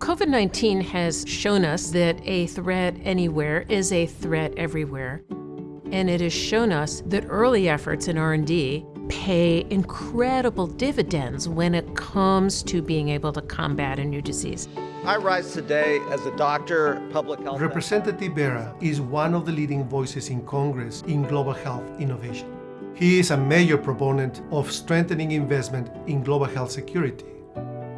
COVID 19 has shown us that a threat anywhere is a threat everywhere. And it has shown us that early efforts in R&D pay incredible dividends when it comes to being able to combat a new disease. I rise today as a doctor, public health. Representative Bera is one of the leading voices in Congress in global health innovation. He is a major proponent of strengthening investment in global health security.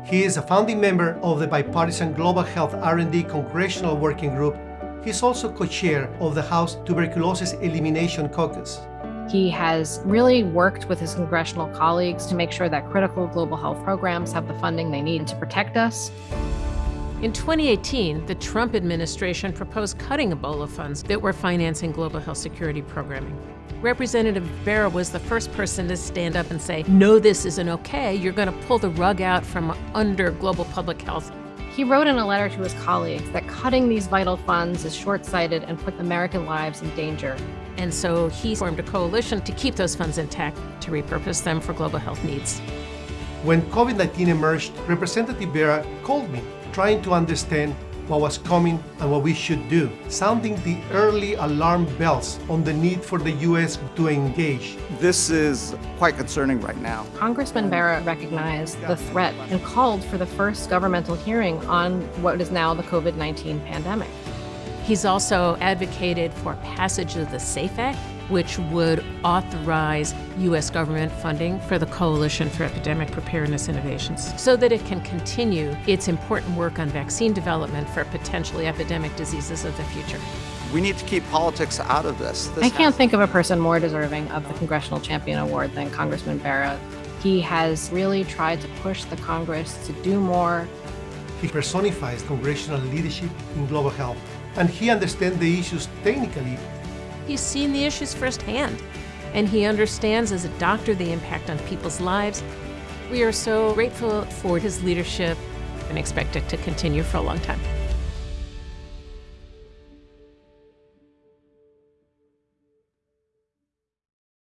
He is a founding member of the bipartisan Global Health R&D Congressional Working Group. He's also co-chair of the House Tuberculosis Elimination Caucus. He has really worked with his congressional colleagues to make sure that critical global health programs have the funding they need to protect us. In 2018, the Trump administration proposed cutting Ebola funds that were financing global health security programming. Representative Bera was the first person to stand up and say, no, this isn't okay. You're going to pull the rug out from under global public health. He wrote in a letter to his colleagues that cutting these vital funds is short-sighted and put American lives in danger. And so he formed a coalition to keep those funds intact, to repurpose them for global health needs. When COVID-19 emerged, Representative Bera called me trying to understand what was coming and what we should do, sounding the early alarm bells on the need for the U.S. to engage. This is quite concerning right now. Congressman Bera recognized the threat and called for the first governmental hearing on what is now the COVID-19 pandemic. He's also advocated for passage of the SAFE Act, which would authorize U.S. government funding for the Coalition for Epidemic Preparedness Innovations so that it can continue its important work on vaccine development for potentially epidemic diseases of the future. We need to keep politics out of this. this I can't think of a person more deserving of the Congressional Champion Award than Congressman Bera. He has really tried to push the Congress to do more. He personifies congressional leadership in global health, and he understands the issues technically He's seen the issues firsthand, and he understands as a doctor the impact on people's lives. We are so grateful for his leadership and expect it to continue for a long time.